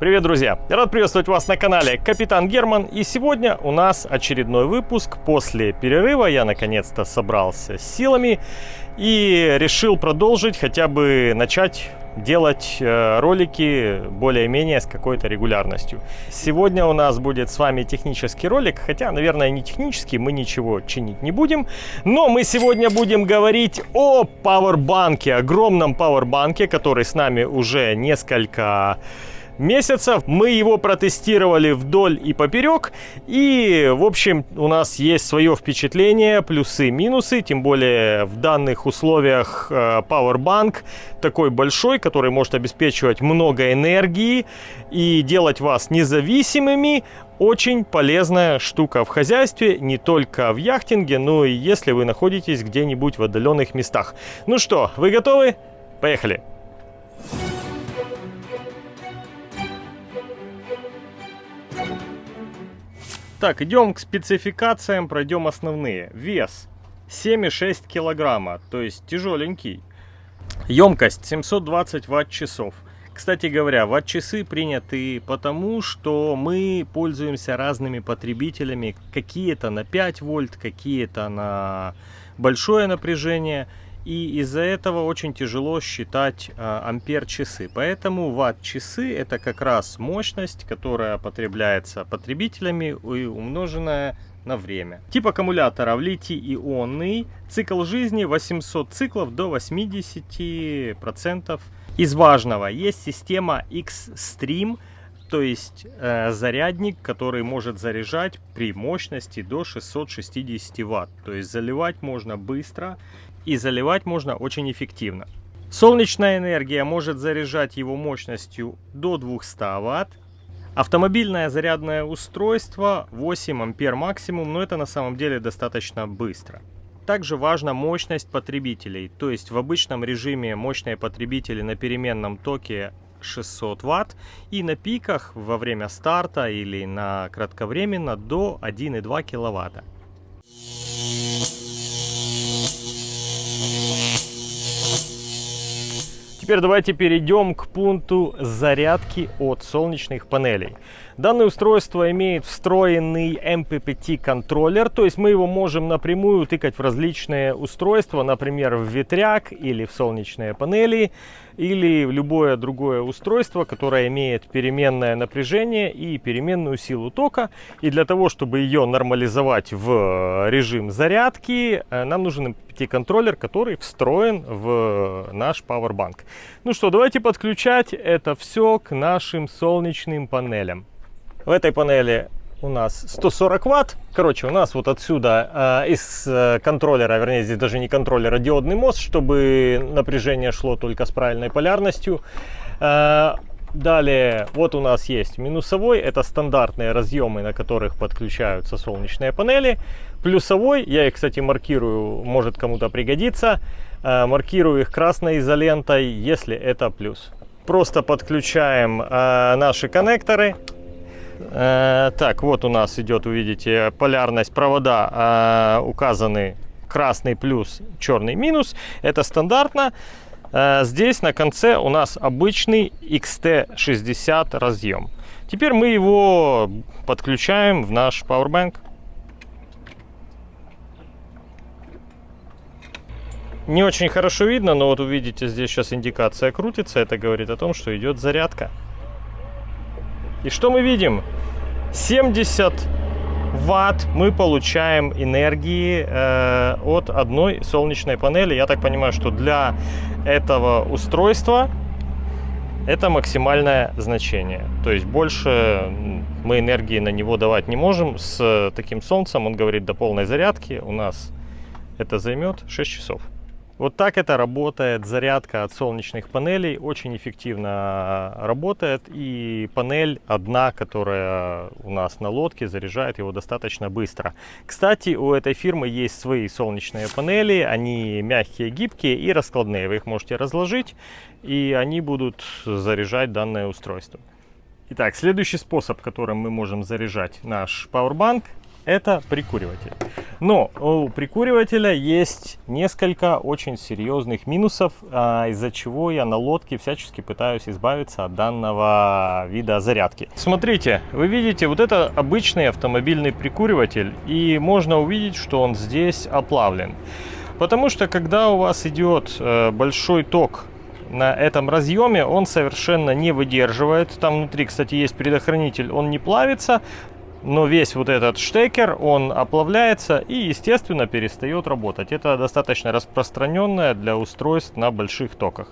Привет, друзья! Рад приветствовать вас на канале Капитан Герман. И сегодня у нас очередной выпуск. После перерыва я наконец-то собрался с силами и решил продолжить, хотя бы начать делать э, ролики более-менее с какой-то регулярностью. Сегодня у нас будет с вами технический ролик, хотя, наверное, не технический, мы ничего чинить не будем. Но мы сегодня будем говорить о пауэрбанке, огромном пауэрбанке, который с нами уже несколько месяцев. Мы его протестировали вдоль и поперек. И, в общем, у нас есть свое впечатление, плюсы, минусы. Тем более в данных условиях э, Powerbank такой большой, который может обеспечивать много энергии и делать вас независимыми. Очень полезная штука в хозяйстве, не только в яхтинге, но и если вы находитесь где-нибудь в отдаленных местах. Ну что, вы готовы? Поехали! Так, идем к спецификациям, пройдем основные. Вес 7,6 килограмма, то есть тяжеленький. Емкость 720 ватт-часов. Кстати говоря, ватт-часы приняты потому, что мы пользуемся разными потребителями. Какие-то на 5 вольт, какие-то на большое напряжение и из-за этого очень тяжело считать э, ампер часы. Поэтому ватт часы это как раз мощность, которая потребляется потребителями и умноженная на время. Тип аккумулятора в литий-ионный, цикл жизни 800 циклов до 80%. Из важного есть система X-Stream, то есть э, зарядник, который может заряжать при мощности до 660 Вт. То есть заливать можно быстро и заливать можно очень эффективно. Солнечная энергия может заряжать его мощностью до 200 Вт. Автомобильное зарядное устройство 8 ампер максимум, но это на самом деле достаточно быстро. Также важна мощность потребителей, то есть в обычном режиме мощные потребители на переменном токе 600 Вт и на пиках во время старта или на кратковременно до 1,2 киловатта. Теперь давайте перейдем к пункту зарядки от солнечных панелей. Данное устройство имеет встроенный MPPT контроллер, то есть мы его можем напрямую тыкать в различные устройства, например, в ветряк или в солнечные панели, или в любое другое устройство, которое имеет переменное напряжение и переменную силу тока. И для того, чтобы ее нормализовать в режим зарядки, э, нам нужен MPPT-контроллер, который встроен в наш Powerbank. Ну что, давайте подключать это все к нашим солнечным панелям. В этой панели у нас 140 ватт. Короче, у нас вот отсюда э, из контроллера, вернее, здесь даже не контроллера, диодный мост, чтобы напряжение шло только с правильной полярностью. Э, далее, вот у нас есть минусовой, это стандартные разъемы, на которых подключаются солнечные панели. Плюсовой, я их, кстати, маркирую, может кому-то пригодиться. Э, маркирую их красной изолентой, если это плюс. Просто подключаем э, наши коннекторы. Э, так, вот у нас идет, увидите, полярность провода э, указаны красный плюс, черный минус. Это стандартно. Э, здесь на конце у нас обычный XT60 разъем. Теперь мы его подключаем в наш Powerbank. Не очень хорошо видно, но вот увидите, здесь сейчас индикация крутится. Это говорит о том, что идет зарядка. И что мы видим? 70 ватт мы получаем энергии э, от одной солнечной панели. Я так понимаю, что для этого устройства это максимальное значение. То есть больше мы энергии на него давать не можем. С таким солнцем, он говорит, до полной зарядки у нас это займет 6 часов. Вот так это работает. Зарядка от солнечных панелей очень эффективно работает. И панель одна, которая у нас на лодке, заряжает его достаточно быстро. Кстати, у этой фирмы есть свои солнечные панели. Они мягкие, гибкие и раскладные. Вы их можете разложить, и они будут заряжать данное устройство. Итак, следующий способ, которым мы можем заряжать наш Powerbank, это прикуриватель. Но у прикуривателя есть несколько очень серьезных минусов, а, из-за чего я на лодке всячески пытаюсь избавиться от данного вида зарядки. Смотрите, вы видите, вот это обычный автомобильный прикуриватель, и можно увидеть, что он здесь оплавлен. Потому что когда у вас идет э, большой ток на этом разъеме, он совершенно не выдерживает. Там внутри, кстати, есть предохранитель, он не плавится, но весь вот этот штекер, он оплавляется и, естественно, перестает работать. Это достаточно распространенное для устройств на больших токах.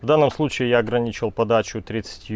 В данном случае я ограничил подачу 30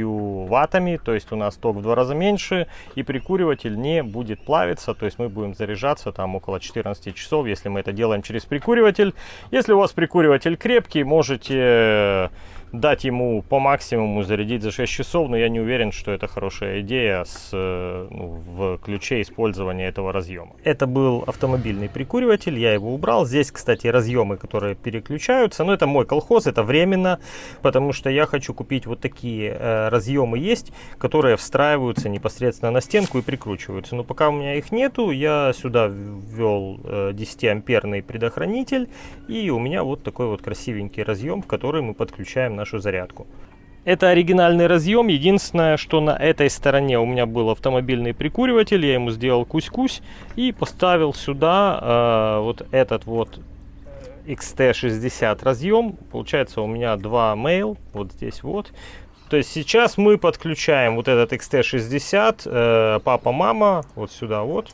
ваттами, то есть у нас ток в два раза меньше, и прикуриватель не будет плавиться, то есть мы будем заряжаться там около 14 часов, если мы это делаем через прикуриватель. Если у вас прикуриватель крепкий, можете дать ему по максимуму зарядить за 6 часов, но я не уверен, что это хорошая идея с, э, ну, в ключе использования этого разъема. Это был автомобильный прикуриватель, я его убрал. Здесь, кстати, разъемы, которые переключаются, но это мой колхоз, это временно, потому что я хочу купить вот такие э, разъемы есть, которые встраиваются непосредственно на стенку и прикручиваются. Но пока у меня их нету, я сюда ввел э, 10-амперный предохранитель, и у меня вот такой вот красивенький разъем, в который мы подключаем нашу зарядку. Это оригинальный разъем. Единственное, что на этой стороне у меня был автомобильный прикуриватель. Я ему сделал кусь-кусь и поставил сюда э, вот этот вот XT60 разъем. Получается у меня два mail. Вот здесь вот. То есть сейчас мы подключаем вот этот XT60 э, папа-мама вот сюда вот.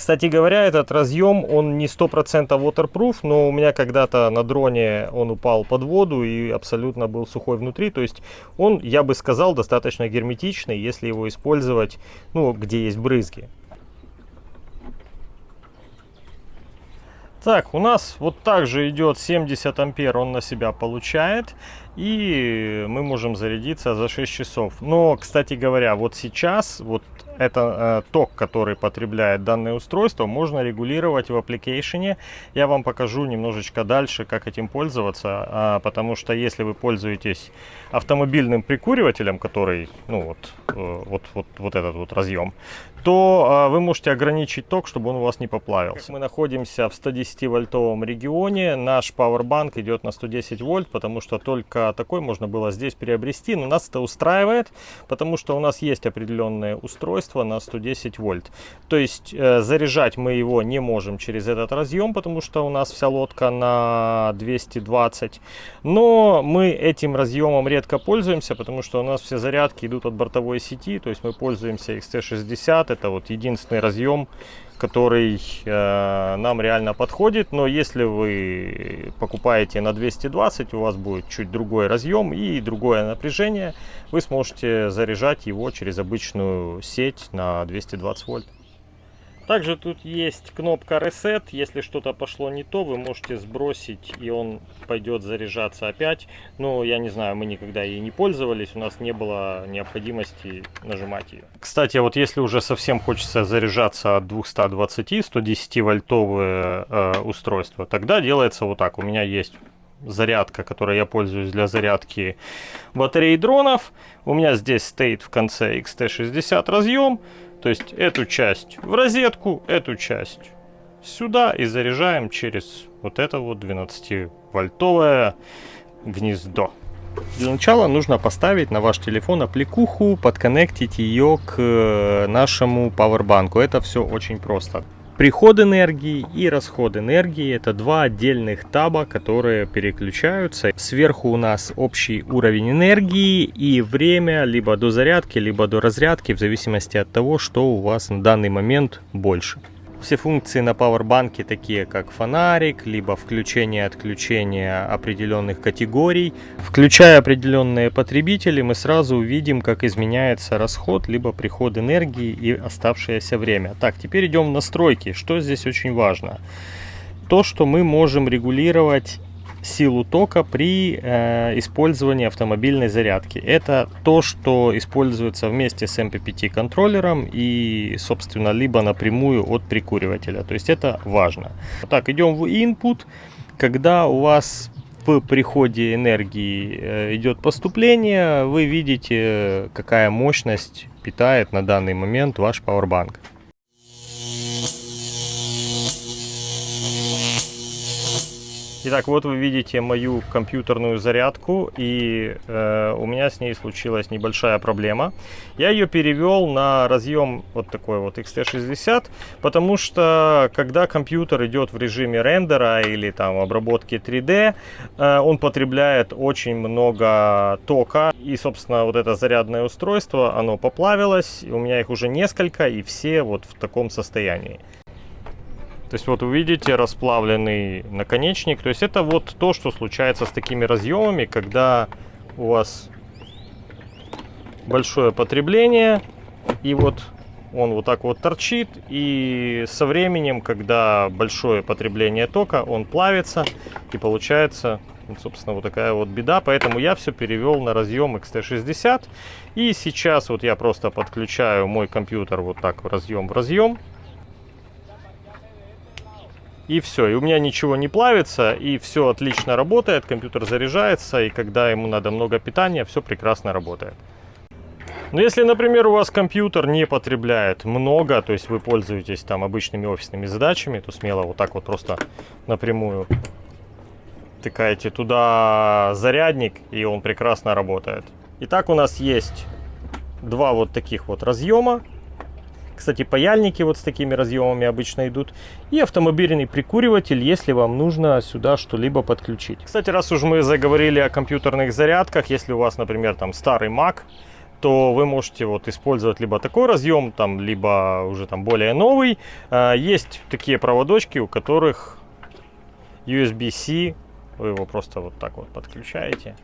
Кстати говоря, этот разъем, он не 100% waterproof, но у меня когда-то на дроне он упал под воду и абсолютно был сухой внутри. То есть он, я бы сказал, достаточно герметичный, если его использовать, ну, где есть брызги. Так, у нас вот также идет 70 ампер, он на себя получает. И мы можем зарядиться за 6 часов. Но, кстати говоря, вот сейчас, вот это э, ток, который потребляет данное устройство, можно регулировать в application. Я вам покажу немножечко дальше, как этим пользоваться, а, потому что если вы пользуетесь автомобильным прикуривателем, который, ну вот, э, вот, вот, вот этот вот разъем, то э, вы можете ограничить ток, чтобы он у вас не поплавился. Мы находимся в 110 вольтовом регионе, наш Powerbank идет на 110 вольт, потому что только такой можно было здесь приобрести, но нас это устраивает, потому что у нас есть определенные устройства, устройство на 110 вольт. То есть э, заряжать мы его не можем через этот разъем, потому что у нас вся лодка на 220. Но мы этим разъемом редко пользуемся, потому что у нас все зарядки идут от бортовой сети. То есть мы пользуемся XT60. Это вот единственный разъем, который э, нам реально подходит. Но если вы покупаете на 220, у вас будет чуть другой разъем и другое напряжение. Вы сможете заряжать его через обычную сеть на 220 вольт. Также тут есть кнопка Reset. Если что-то пошло не то, вы можете сбросить, и он пойдет заряжаться опять. Но я не знаю, мы никогда ей не пользовались, у нас не было необходимости нажимать ее. Кстати, вот если уже совсем хочется заряжаться от 220, 110 вольтовое э, устройство, тогда делается вот так. У меня есть зарядка, которой я пользуюсь для зарядки батареи дронов. У меня здесь стоит в конце XT60 разъем. То есть эту часть в розетку, эту часть сюда и заряжаем через вот это вот 12-вольтовое гнездо. Для начала нужно поставить на ваш телефон аппликуху, подконнектить ее к э, нашему пауэрбанку. Это все очень просто. Приход энергии и расход энергии это два отдельных таба, которые переключаются. Сверху у нас общий уровень энергии и время либо до зарядки, либо до разрядки, в зависимости от того, что у вас на данный момент больше. Все функции на пауэрбанке, такие как фонарик, либо включение-отключение определенных категорий. Включая определенные потребители, мы сразу увидим, как изменяется расход, либо приход энергии и оставшееся время. Так, теперь идем в настройки. Что здесь очень важно? То, что мы можем регулировать силу тока при э, использовании автомобильной зарядки. Это то, что используется вместе с MPPT контроллером и, собственно, либо напрямую от прикуривателя. То есть это важно. Так, идем в input. Когда у вас в приходе энергии э, идет поступление, вы видите, какая мощность питает на данный момент ваш Powerbank. Итак, вот вы видите мою компьютерную зарядку, и э, у меня с ней случилась небольшая проблема. Я ее перевел на разъем вот такой вот XT60, потому что когда компьютер идет в режиме рендера или там обработки 3D, э, он потребляет очень много тока, и, собственно, вот это зарядное устройство, оно поплавилось, у меня их уже несколько, и все вот в таком состоянии. То есть вот вы видите расплавленный наконечник. То есть это вот то, что случается с такими разъемами, когда у вас большое потребление и вот он вот так вот торчит и со временем, когда большое потребление тока, он плавится и получается, собственно, вот такая вот беда. Поэтому я все перевел на разъем XT60 и сейчас вот я просто подключаю мой компьютер вот так разъем в разъем и все. И у меня ничего не плавится, и все отлично работает, компьютер заряжается, и когда ему надо много питания, все прекрасно работает. Но если, например, у вас компьютер не потребляет много, то есть вы пользуетесь там обычными офисными задачами, то смело вот так вот просто напрямую тыкаете туда зарядник, и он прекрасно работает. Итак, у нас есть два вот таких вот разъема кстати, паяльники вот с такими разъемами обычно идут. И автомобильный прикуриватель, если вам нужно сюда что-либо подключить. Кстати, раз уж мы заговорили о компьютерных зарядках, если у вас, например, там старый Mac, то вы можете вот использовать либо такой разъем, там, либо уже там более новый. А, есть такие проводочки, у которых USB-C, вы его просто вот так вот подключаете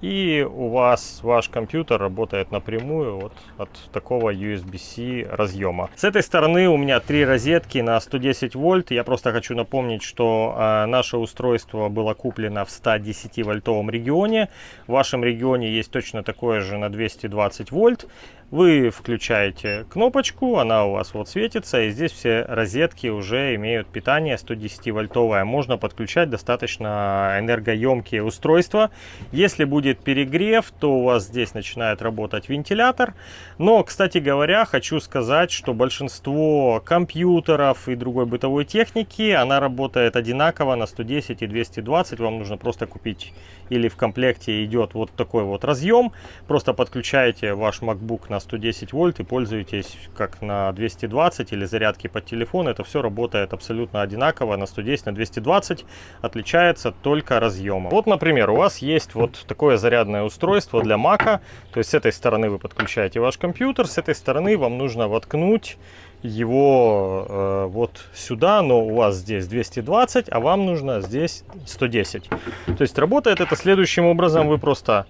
и у вас ваш компьютер работает напрямую вот от такого USB-C разъема. С этой стороны у меня три розетки на 110 вольт. Я просто хочу напомнить, что э, наше устройство было куплено в 110 вольтовом регионе. В вашем регионе есть точно такое же на 220 вольт. Вы включаете кнопочку, она у вас вот светится, и здесь все розетки уже имеют питание 110 вольтовое. Можно подключать достаточно энергоемкие устройства. Если будет перегрев, то у вас здесь начинает работать вентилятор. Но, кстати говоря, хочу сказать, что большинство компьютеров и другой бытовой техники, она работает одинаково на 110 и 220. Вам нужно просто купить или в комплекте идет вот такой вот разъем. Просто подключаете ваш MacBook на 110 вольт и пользуетесь как на 220 или зарядки под телефон. Это все работает абсолютно одинаково на 110, на 220. Отличается только разъемом. Вот, например, у вас есть вот такое зарядное устройство для Mac. То есть с этой стороны вы подключаете ваш компьютер, с этой стороны вам нужно воткнуть его э, вот сюда, но у вас здесь 220, а вам нужно здесь 110. То есть работает это следующим образом. Вы просто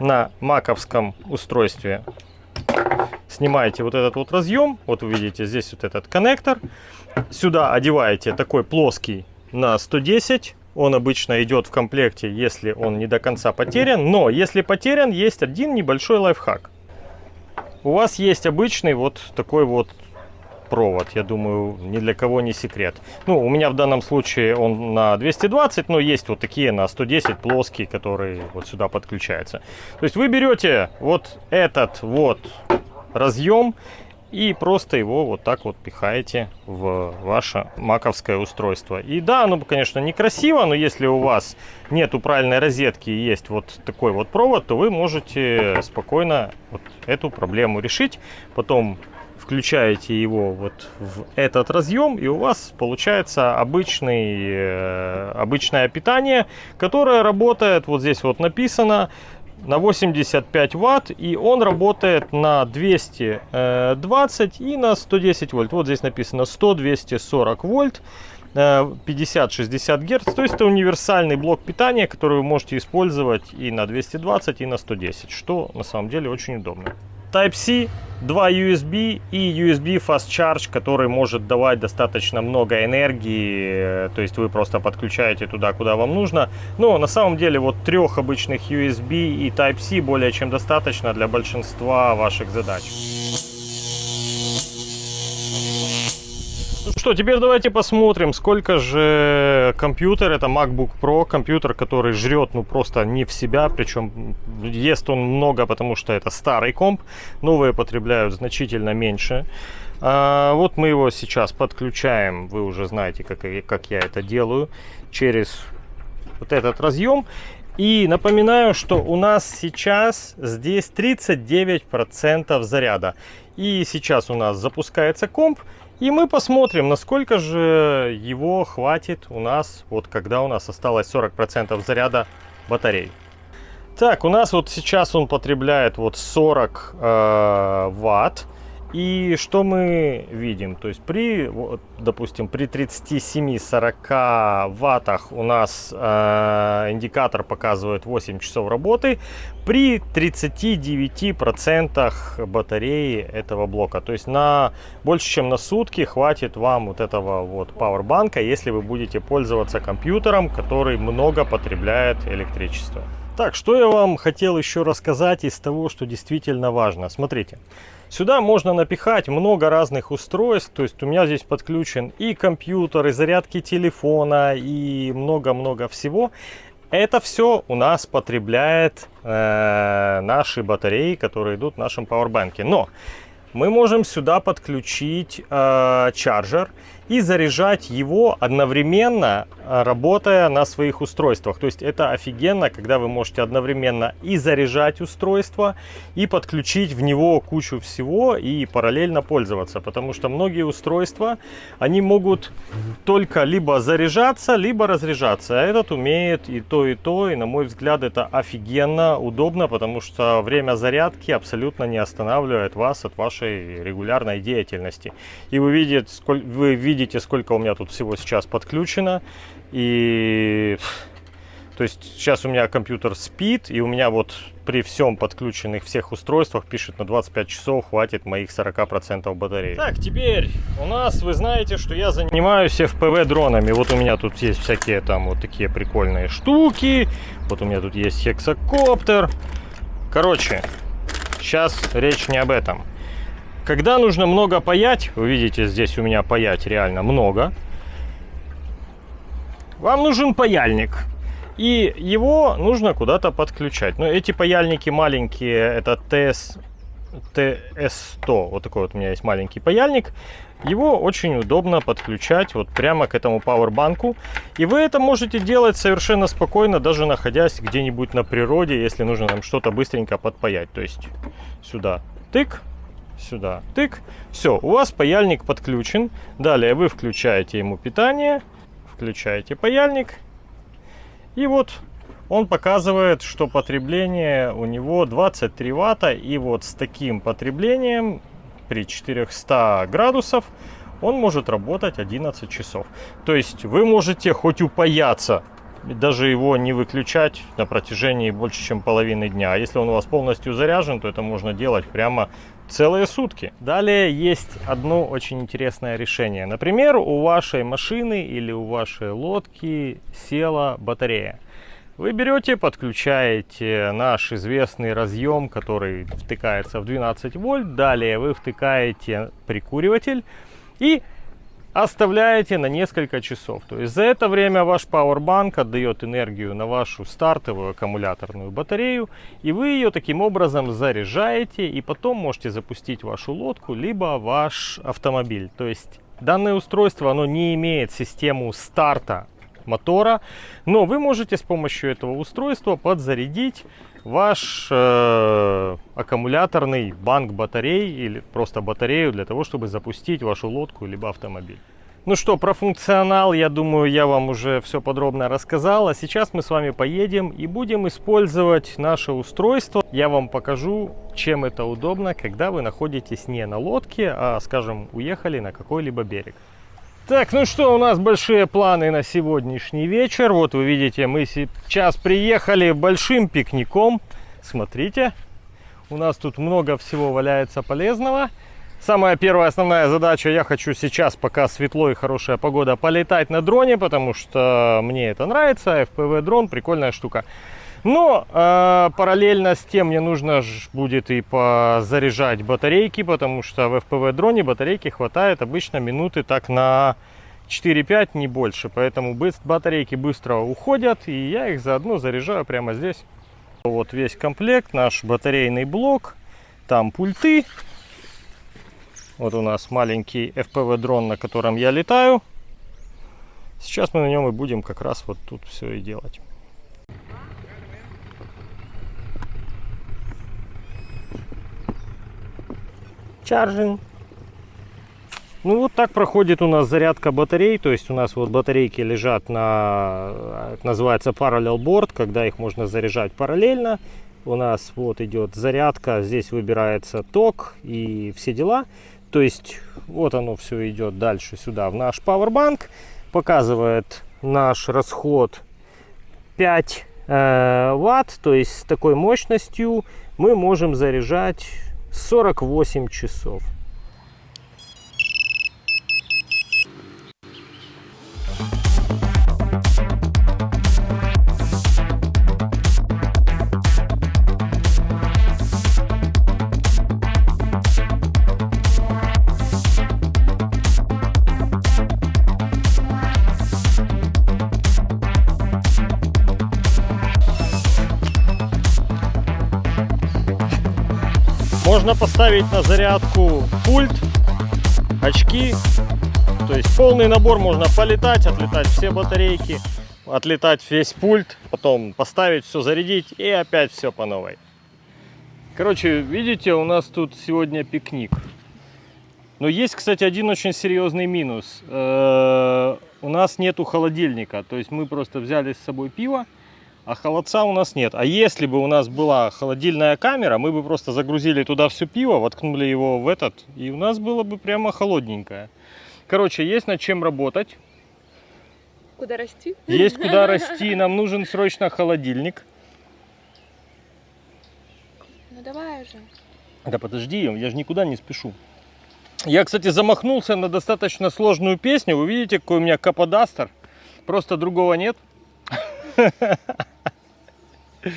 на маковском устройстве снимаете вот этот вот разъем. Вот вы видите здесь вот этот коннектор. Сюда одеваете такой плоский на 110. Он обычно идет в комплекте, если он не до конца потерян. Но если потерян, есть один небольшой лайфхак. У вас есть обычный вот такой вот провод, я думаю, ни для кого не секрет. Ну, у меня в данном случае он на 220, но есть вот такие на 110 плоские, которые вот сюда подключаются. То есть вы берете вот этот вот разъем и просто его вот так вот пихаете в ваше маковское устройство. И да, оно, конечно, некрасиво, но если у вас нету правильной розетки и есть вот такой вот провод, то вы можете спокойно вот эту проблему решить. Потом включаете его вот в этот разъем, и у вас получается обычный, э, обычное питание, которое работает, вот здесь вот написано, на 85 ватт и он работает на 220 и на 110 вольт. Вот здесь написано 100 240 вольт 50-60 э, герц. То есть это универсальный блок питания который вы можете использовать и на 220 и на 110 что на самом деле очень удобно Type-C, 2 USB и USB Fast Charge, который может давать достаточно много энергии, то есть вы просто подключаете туда, куда вам нужно. Но на самом деле вот трех обычных USB и Type-C более чем достаточно для большинства ваших задач. Что, теперь давайте посмотрим, сколько же компьютер, это MacBook Pro, компьютер, который жрет, ну, просто не в себя, причем ест он много, потому что это старый комп, новые потребляют значительно меньше. А, вот мы его сейчас подключаем, вы уже знаете, как, как я это делаю, через вот этот разъем. И напоминаю, что у нас сейчас здесь 39% заряда. И сейчас у нас запускается комп, и мы посмотрим, насколько же его хватит у нас, вот когда у нас осталось 40% заряда батареи. Так, у нас вот сейчас он потребляет вот 40 э, ватт. И что мы видим? То есть при, вот, допустим, при 37-40 ваттах у нас э, индикатор показывает 8 часов работы, при 39% батареи этого блока. То есть на больше чем на сутки хватит вам вот этого вот пауэрбанка, если вы будете пользоваться компьютером, который много потребляет электричество. Так, что я вам хотел еще рассказать из того, что действительно важно. Смотрите. Сюда можно напихать много разных устройств, то есть у меня здесь подключен и компьютер, и зарядки телефона, и много-много всего. Это все у нас потребляет э, наши батареи, которые идут в нашем пауэрбанке. Но мы можем сюда подключить э, чарджер и заряжать его одновременно, э, работая на своих устройствах. То есть это офигенно, когда вы можете одновременно и заряжать устройство, и подключить в него кучу всего и параллельно пользоваться. Потому что многие устройства, они могут только либо заряжаться, либо разряжаться. А этот умеет и то, и то. И на мой взгляд это офигенно удобно, потому что время зарядки абсолютно не останавливает вас от вашей регулярной деятельности. И вы видите, вы видите видите, сколько у меня тут всего сейчас подключено. И то есть сейчас у меня компьютер спит, и у меня вот при всем подключенных всех устройствах пишет на 25 часов хватит моих 40% батареи. Так, теперь у нас, вы знаете, что я занимаюсь FPV дронами. Вот у меня тут есть всякие там вот такие прикольные штуки. Вот у меня тут есть хексакоптер. Короче, сейчас речь не об этом. Когда нужно много паять, вы видите, здесь у меня паять реально много, вам нужен паяльник. И его нужно куда-то подключать. Но эти паяльники маленькие, это TS, TS100. Вот такой вот у меня есть маленький паяльник. Его очень удобно подключать вот прямо к этому пауэрбанку. И вы это можете делать совершенно спокойно, даже находясь где-нибудь на природе, если нужно нам что-то быстренько подпаять. То есть сюда тык, сюда, тык. Все, у вас паяльник подключен. Далее вы включаете ему питание, включаете паяльник. И вот он показывает, что потребление у него 23 ватта. И вот с таким потреблением при 400 градусов он может работать 11 часов. То есть вы можете хоть упаяться даже его не выключать на протяжении больше, чем половины дня. А если он у вас полностью заряжен, то это можно делать прямо целые сутки. Далее есть одно очень интересное решение. Например, у вашей машины или у вашей лодки села батарея. Вы берете, подключаете наш известный разъем, который втыкается в 12 вольт. Далее вы втыкаете прикуриватель и оставляете на несколько часов. То есть за это время ваш пауэрбанк отдает энергию на вашу стартовую аккумуляторную батарею, и вы ее таким образом заряжаете, и потом можете запустить вашу лодку, либо ваш автомобиль. То есть данное устройство, оно не имеет систему старта мотора, но вы можете с помощью этого устройства подзарядить ваш э, аккумуляторный банк батарей или просто батарею для того, чтобы запустить вашу лодку либо автомобиль. Ну что, про функционал, я думаю, я вам уже все подробно рассказал. А сейчас мы с вами поедем и будем использовать наше устройство. Я вам покажу, чем это удобно, когда вы находитесь не на лодке, а, скажем, уехали на какой-либо берег. Так, ну что, у нас большие планы на сегодняшний вечер. Вот вы видите, мы сейчас приехали большим пикником. Смотрите, у нас тут много всего валяется полезного. Самая первая основная задача, я хочу сейчас, пока светло и хорошая погода, полетать на дроне, потому что мне это нравится. FPV дрон, прикольная штука. Но э, параллельно с тем мне нужно будет и позаряжать батарейки, потому что в FPV дроне батарейки хватает обычно минуты так на 4-5, не больше. Поэтому батарейки быстро уходят, и я их заодно заряжаю прямо здесь. Вот весь комплект, наш батарейный блок, там пульты. Вот у нас маленький FPV дрон, на котором я летаю. Сейчас мы на нем и будем как раз вот тут все и делать. Charging. Ну вот так проходит у нас зарядка батарей, то есть у нас вот батарейки лежат на, называется parallel board, когда их можно заряжать параллельно. У нас вот идет зарядка, здесь выбирается ток и все дела. То есть вот оно все идет дальше сюда в наш Powerbank показывает наш расход 5 э, ватт, то есть с такой мощностью мы можем заряжать 48 часов. Можно поставить на зарядку пульт, очки. То есть полный набор можно полетать, отлетать все батарейки, отлетать весь пульт, потом поставить все, зарядить и опять все по новой. Короче, видите, у нас тут сегодня пикник. Но есть, кстати, один очень серьезный минус. Э у нас нету холодильника. То есть мы просто взяли с собой пиво а холодца у нас нет. А если бы у нас была холодильная камера, мы бы просто загрузили туда все пиво, воткнули его в этот, и у нас было бы прямо холодненькое. Короче, есть над чем работать. Куда расти? Есть куда расти. Нам нужен срочно холодильник. Ну давай уже. Да подожди, я же никуда не спешу. Я, кстати, замахнулся на достаточно сложную песню. Вы видите, какой у меня каподастер. Просто другого нет. you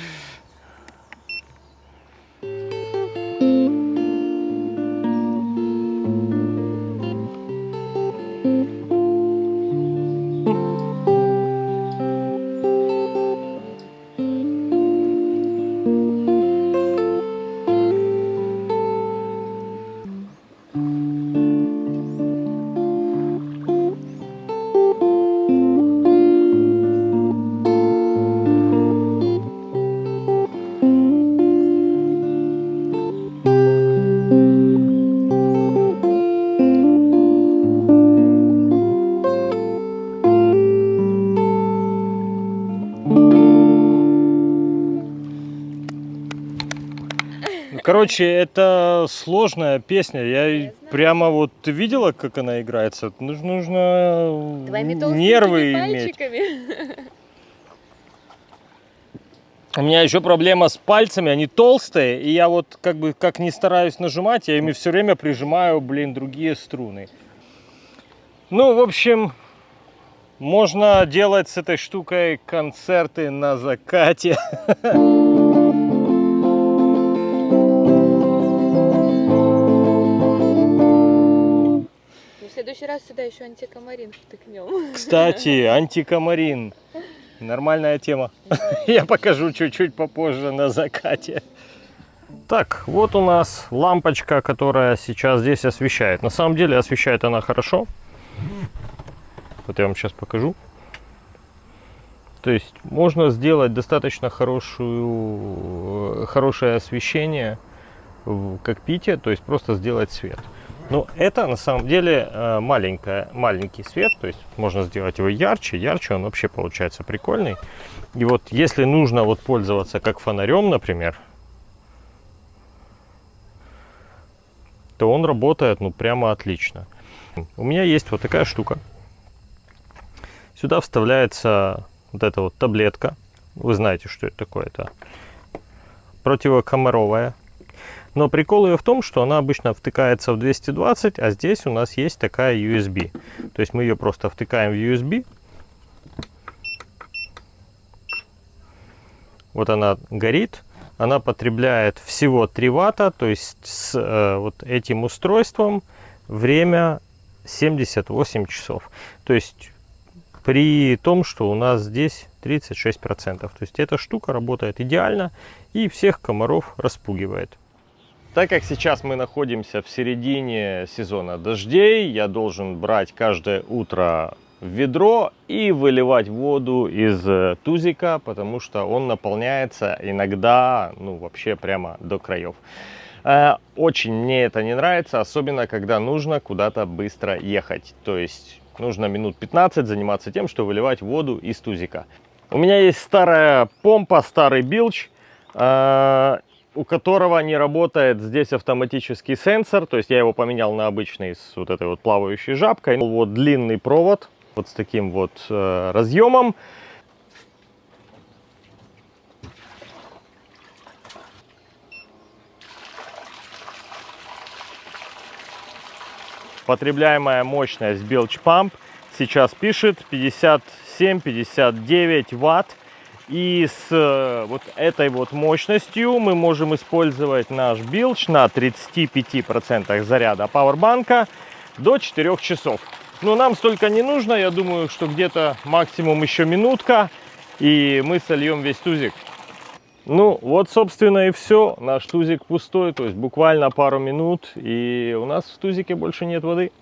Короче, это сложная песня. Я, Я прямо вот видела, как она играется. Нужно, нужно нервы иметь. У меня еще проблема с пальцами, они толстые, и я вот как бы как не стараюсь нажимать, я ими все время прижимаю, блин, другие струны. Ну, в общем, можно делать с этой штукой концерты на закате. следующий раз сюда еще антикомарин втыкнем. Кстати, антикомарин. Нормальная тема. Я покажу чуть-чуть попозже на закате. Так, вот у нас лампочка, которая сейчас здесь освещает. На самом деле освещает она хорошо. Вот я вам сейчас покажу. То есть можно сделать достаточно хорошую, хорошее освещение в кокпите, то есть просто сделать свет. Ну, это на самом деле э, маленькая, маленький свет, то есть можно сделать его ярче, ярче он вообще получается прикольный. И вот если нужно вот пользоваться как фонарем, например, то он работает ну прямо отлично. У меня есть вот такая штука. Сюда вставляется вот эта вот таблетка. Вы знаете, что это такое. Это противокомаровая но прикол ее в том, что она обычно втыкается в 220, а здесь у нас есть такая USB. То есть мы ее просто втыкаем в USB. вот она горит, она потребляет всего 3 ватта, то есть с э, вот этим устройством время 78 часов. То есть при том, что у нас здесь 36%. То есть эта штука работает идеально и всех комаров распугивает. Так как сейчас мы находимся в середине сезона дождей, я должен брать каждое утро ведро и выливать воду из э, тузика, потому что он наполняется иногда, ну, вообще прямо до краев. Э, очень мне это не нравится, особенно когда нужно куда-то быстро ехать. То есть нужно минут 15 заниматься тем, что выливать воду из тузика. У меня есть старая помпа, старый билч. У которого не работает здесь автоматический сенсор, то есть я его поменял на обычный с вот этой вот плавающей жабкой. Вот длинный провод, вот с таким вот э, разъемом. Потребляемая мощность Bilge Pump сейчас пишет 57-59 ватт. И с э, вот этой вот мощностью мы можем использовать наш билч на 35% заряда пауэрбанка до 4 часов. Но нам столько не нужно, я думаю, что где-то максимум еще минутка, и мы сольем весь тузик. Ну, вот, собственно, и все. Наш тузик пустой, то есть буквально пару минут, и у нас в тузике больше нет воды.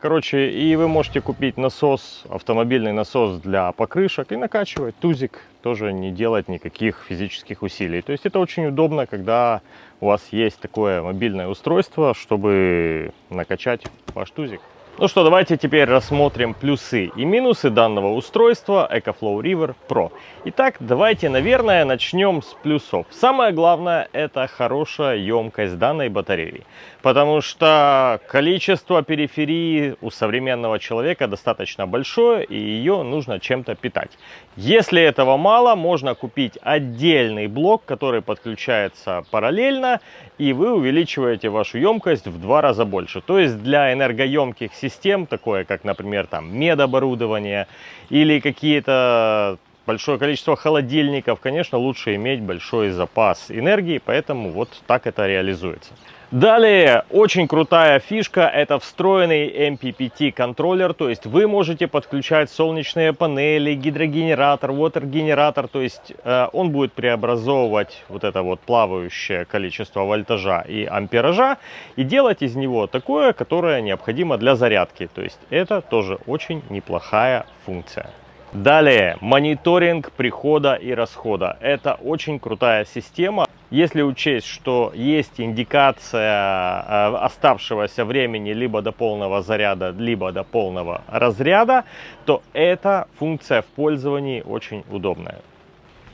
Короче, и вы можете купить насос, автомобильный насос для покрышек и накачивать тузик, тоже не делать никаких физических усилий. То есть это очень удобно, когда у вас есть такое мобильное устройство, чтобы накачать ваш тузик. Ну что, давайте теперь рассмотрим плюсы и минусы данного устройства EcoFlow River Pro. Итак, давайте, наверное, начнем с плюсов. Самое главное, это хорошая емкость данной батареи. Потому что количество периферии у современного человека достаточно большое, и ее нужно чем-то питать. Если этого мало, можно купить отдельный блок, который подключается параллельно, и вы увеличиваете вашу емкость в два раза больше. То есть для энергоемких систем, такое как, например, там медоборудование или какие-то большое количество холодильников, конечно, лучше иметь большой запас энергии, поэтому вот так это реализуется. Далее, очень крутая фишка, это встроенный MPPT контроллер, то есть вы можете подключать солнечные панели, гидрогенератор, water-генератор, то есть э, он будет преобразовывать вот это вот плавающее количество вольтажа и ампеража и делать из него такое, которое необходимо для зарядки, то есть это тоже очень неплохая функция. Далее, мониторинг прихода и расхода. Это очень крутая система. Если учесть, что есть индикация э, оставшегося времени либо до полного заряда, либо до полного разряда, то эта функция в пользовании очень удобная.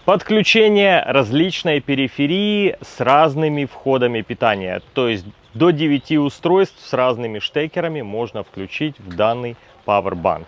Подключение различной периферии с разными входами питания. То есть до 9 устройств с разными штекерами можно включить в данный Powerbank.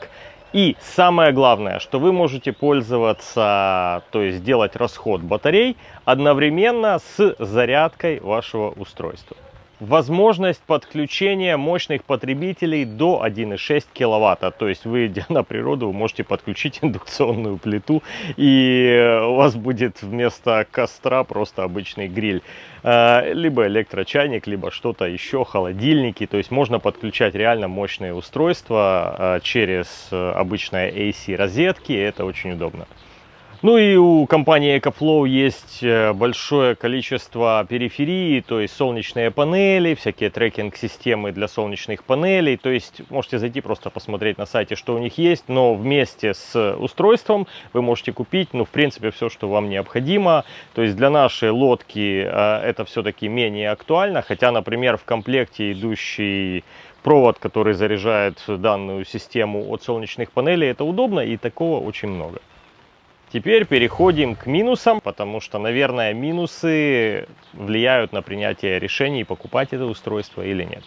И самое главное, что вы можете пользоваться, то есть делать расход батарей одновременно с зарядкой вашего устройства возможность подключения мощных потребителей до 1,6 киловатта. То есть вы, идя на природу, вы можете подключить индукционную плиту, и у вас будет вместо костра просто обычный гриль. Э, либо электрочайник, либо что-то еще, холодильники. То есть можно подключать реально мощные устройства э, через э, обычные AC розетки, это очень удобно. Ну и у компании EcoFlow есть э, большое количество периферии, то есть солнечные панели, всякие трекинг-системы для солнечных панелей. То есть можете зайти просто посмотреть на сайте, что у них есть, но вместе с устройством вы можете купить, ну, в принципе, все, что вам необходимо. То есть для нашей лодки э, это все-таки менее актуально, хотя, например, в комплекте идущий провод, который заряжает данную систему от солнечных панелей, это удобно и такого очень много. Теперь переходим к минусам, потому что, наверное, минусы влияют на принятие решений, покупать это устройство или нет.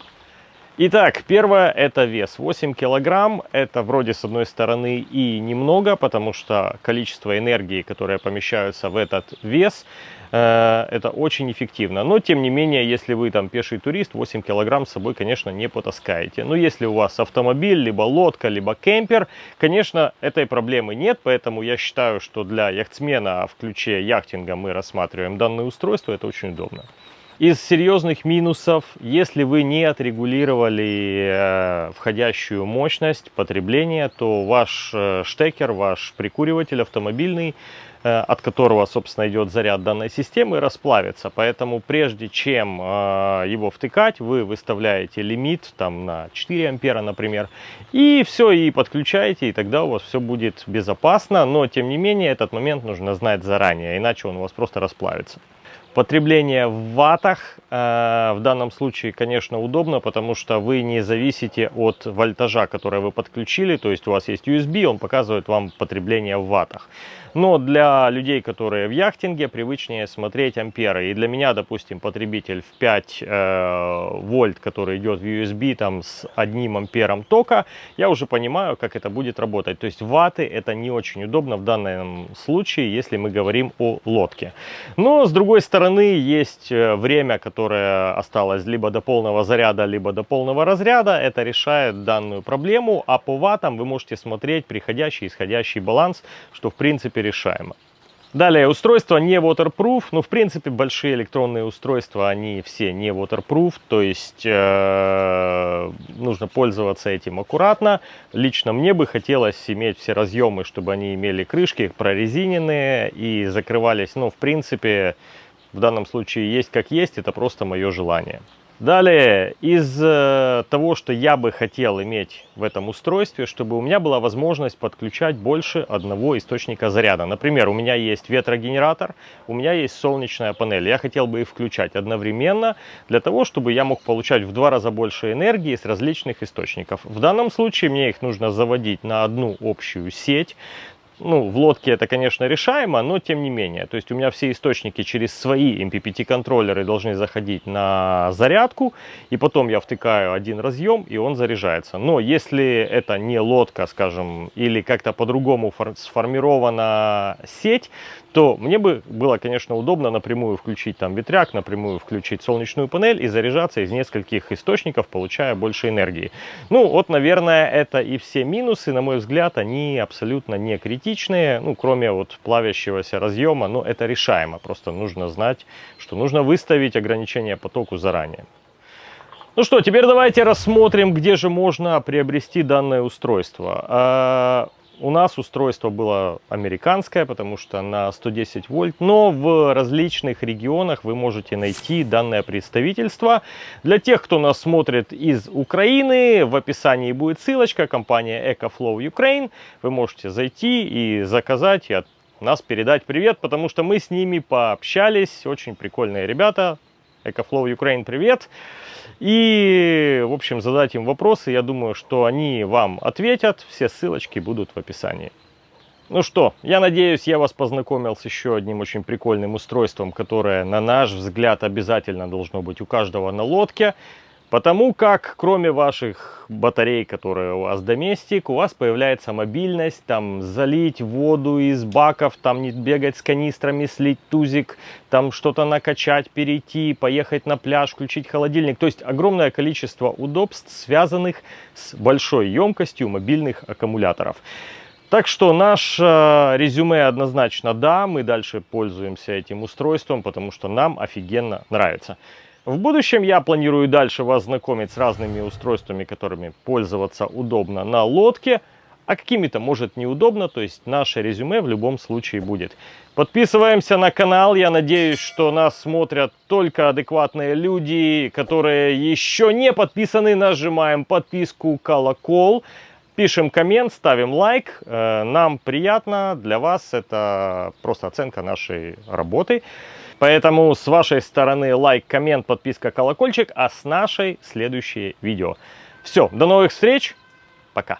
Итак, первое это вес 8 килограмм. Это вроде с одной стороны и немного, потому что количество энергии, которое помещается в этот вес, э, это очень эффективно. Но тем не менее, если вы там пеший турист, 8 килограмм с собой, конечно, не потаскаете. Но если у вас автомобиль, либо лодка, либо кемпер, конечно, этой проблемы нет. Поэтому я считаю, что для яхтсмена в ключе яхтинга мы рассматриваем данное устройство. Это очень удобно. Из серьезных минусов, если вы не отрегулировали э, входящую мощность потребления, то ваш э, штекер, ваш прикуриватель автомобильный, э, от которого, собственно, идет заряд данной системы, расплавится. Поэтому прежде чем его втыкать, вы выставляете лимит там на 4 ампера, например, и все, и подключаете, и тогда у вас все будет безопасно. Но, тем не менее, этот момент нужно знать заранее, иначе он у вас просто расплавится. Потребление в ваттах э, в данном случае, конечно, удобно, потому что вы не зависите от вольтажа, который вы подключили. То есть у вас есть USB, он показывает вам потребление в ваттах. Но для людей, которые в яхтинге, привычнее смотреть амперы. И для меня, допустим, потребитель в 5 э, вольт, который идет в USB там, с одним ампером тока, я уже понимаю, как это будет работать. То есть ватты это не очень удобно в данном случае, если мы говорим о лодке. Но с другой стороны, есть э, время, которое осталось либо до полного заряда, либо до полного разряда. Это решает данную проблему. А по ваттам вы можете смотреть приходящий и исходящий баланс, что в принципе решаемо. Далее, устройство не waterproof. Ну, в принципе, большие электронные устройства, они все не waterproof. То есть, э, нужно пользоваться этим аккуратно. Лично мне бы хотелось иметь все разъемы, чтобы они имели крышки прорезиненные и закрывались. Ну, в принципе, в данном случае есть как есть. Это просто мое желание. Далее, из э, того, что я бы хотел иметь в этом устройстве, чтобы у меня была возможность подключать больше одного источника заряда. Например, у меня есть ветрогенератор, у меня есть солнечная панель. Я хотел бы их включать одновременно, для того, чтобы я мог получать в два раза больше энергии с различных источников. В данном случае мне их нужно заводить на одну общую сеть ну, в лодке это, конечно, решаемо, но тем не менее. То есть у меня все источники через свои MPPT контроллеры должны заходить на зарядку, и потом я втыкаю один разъем, и он заряжается. Но если это не лодка, скажем, или как-то по-другому сформирована сеть, то мне бы было, конечно, удобно напрямую включить там ветряк, напрямую включить солнечную панель и заряжаться из нескольких источников, получая больше энергии. Ну, вот, наверное, это и все минусы, на мой взгляд, они абсолютно не критичные, ну, кроме вот плавящегося разъема, но это решаемо, просто нужно знать, что нужно выставить ограничение потоку заранее. Ну что, теперь давайте рассмотрим, где же можно приобрести данное устройство. У нас устройство было американское, потому что на 110 вольт, но в различных регионах вы можете найти данное представительство. Для тех, кто нас смотрит из Украины, в описании будет ссылочка, компания EcoFlow Ukraine. Вы можете зайти и заказать, и от нас передать привет, потому что мы с ними пообщались. Очень прикольные ребята. EcoFlow Ukraine! Привет! И, в общем, задать им вопросы. Я думаю, что они вам ответят. Все ссылочки будут в описании. Ну что, я надеюсь, я вас познакомил с еще одним очень прикольным устройством, которое, на наш взгляд, обязательно должно быть у каждого на лодке. Потому как, кроме ваших батарей, которые у вас доместик, у вас появляется мобильность, там залить воду из баков, там не бегать с канистрами, слить тузик, там что-то накачать, перейти, поехать на пляж, включить холодильник. То есть огромное количество удобств, связанных с большой емкостью мобильных аккумуляторов. Так что наше резюме однозначно да, мы дальше пользуемся этим устройством, потому что нам офигенно нравится. В будущем я планирую дальше вас знакомить с разными устройствами, которыми пользоваться удобно на лодке, а какими-то может неудобно, то есть наше резюме в любом случае будет. Подписываемся на канал, я надеюсь, что нас смотрят только адекватные люди, которые еще не подписаны, нажимаем подписку, колокол, пишем коммент, ставим лайк, э, нам приятно, для вас это просто оценка нашей работы. Поэтому с вашей стороны лайк, коммент, подписка, колокольчик, а с нашей следующее видео. Все, до новых встреч, пока.